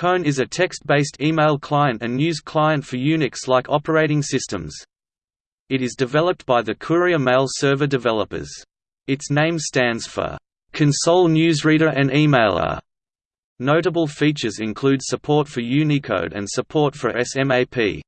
Cone is a text-based email client and news client for Unix-like operating systems. It is developed by the Courier Mail Server developers. Its name stands for console newsreader and emailer. Notable features include support for Unicode and support for SMAP.